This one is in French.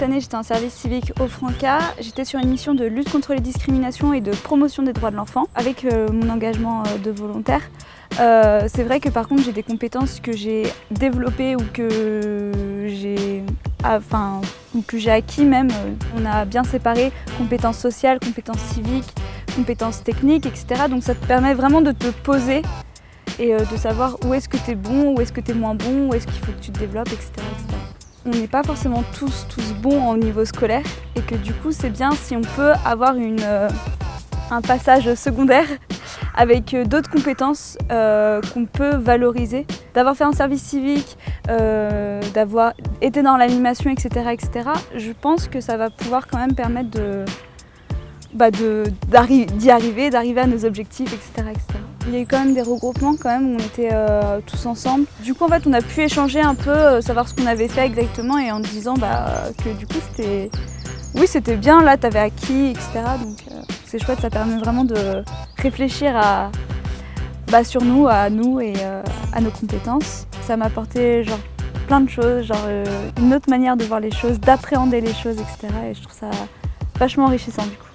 cette année, j'étais en service civique au Franca. J'étais sur une mission de lutte contre les discriminations et de promotion des droits de l'enfant avec euh, mon engagement euh, de volontaire. Euh, c'est vrai que par contre, j'ai des compétences que j'ai développées ou que j'ai enfin, que j'ai acquis même. On a bien séparé compétences sociales, compétences civiques, compétences techniques, etc. Donc ça te permet vraiment de te poser et de savoir où est-ce que tu es bon, où est-ce que tu es moins bon, où est-ce qu'il faut que tu te développes, etc on n'est pas forcément tous, tous bons au niveau scolaire et que du coup c'est bien si on peut avoir une, euh, un passage secondaire avec euh, d'autres compétences euh, qu'on peut valoriser. D'avoir fait un service civique, d'avoir été dans l'animation, etc., etc., je pense que ça va pouvoir quand même permettre bah d'y arriver, d'arriver à nos objectifs, etc., etc. Il y a eu quand même des regroupements quand même où on était euh, tous ensemble. Du coup en fait on a pu échanger un peu, euh, savoir ce qu'on avait fait exactement et en disant bah, que du coup c'était oui c'était bien, là t'avais acquis, etc. Donc euh, c'est chouette, ça permet vraiment de réfléchir à, bah, sur nous, à nous et à nos compétences. Ça m'a apporté genre plein de choses, genre une autre manière de voir les choses, d'appréhender les choses, etc. Et je trouve ça vachement enrichissant du coup.